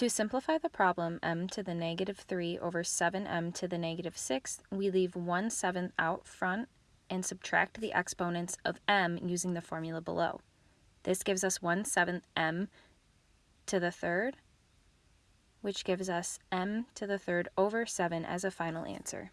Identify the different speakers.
Speaker 1: To simplify the problem m to the negative 3 over 7m to the negative 6, we leave 1 seventh out front and subtract the exponents of m using the formula below. This gives us 1 seventh m to the third, which gives us m to the third over 7 as a final answer.